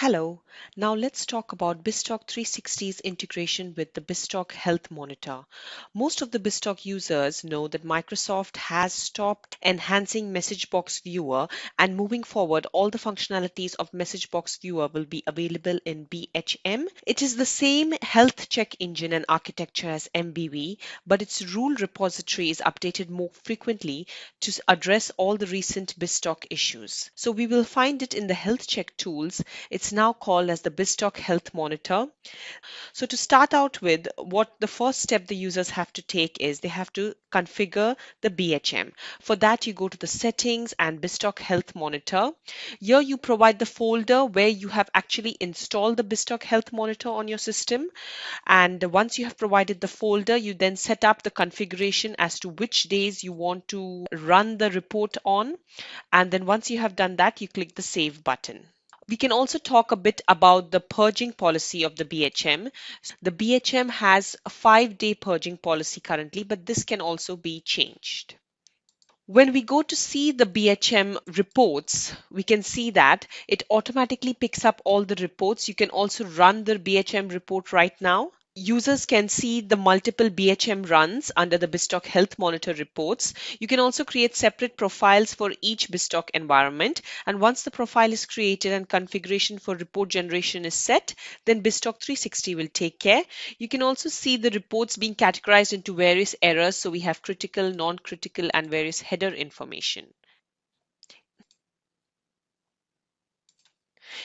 Hello, now let's talk about BizTalk 360's integration with the BizTalk Health Monitor. Most of the BizTalk users know that Microsoft has stopped enhancing Message Box Viewer and moving forward all the functionalities of Message Box Viewer will be available in BHM. It is the same health check engine and architecture as MBV, but its rule repository is updated more frequently to address all the recent BizTalk issues. So we will find it in the health check tools. It's it's now called as the BizTalk Health Monitor. So to start out with, what the first step the users have to take is they have to configure the BHM. For that, you go to the settings and BizTalk Health Monitor. Here you provide the folder where you have actually installed the BizTalk Health Monitor on your system. And once you have provided the folder, you then set up the configuration as to which days you want to run the report on. And then once you have done that, you click the save button. We can also talk a bit about the purging policy of the BHM. The BHM has a five day purging policy currently, but this can also be changed. When we go to see the BHM reports, we can see that it automatically picks up all the reports. You can also run the BHM report right now users can see the multiple BHM runs under the BizTalk Health Monitor reports. You can also create separate profiles for each BizTalk environment. And once the profile is created and configuration for report generation is set, then BizTalk 360 will take care. You can also see the reports being categorized into various errors. So we have critical, non-critical, and various header information.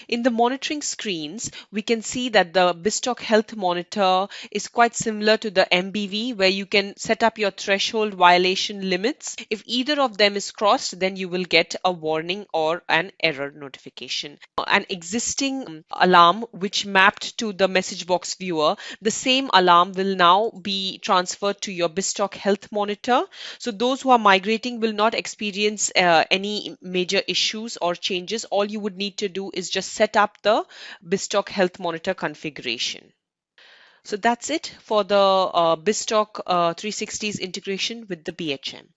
In the monitoring screens, we can see that the BizTalk Health Monitor is quite similar to the MBV where you can set up your threshold violation limits. If either of them is crossed, then you will get a warning or an error notification. An existing alarm which mapped to the message box viewer, the same alarm will now be transferred to your BizTalk Health Monitor. So those who are migrating will not experience uh, any major issues or changes. All you would need to do is just set up the BizTalk Health Monitor configuration. So that's it for the uh, BizTalk uh, 360's integration with the BHM.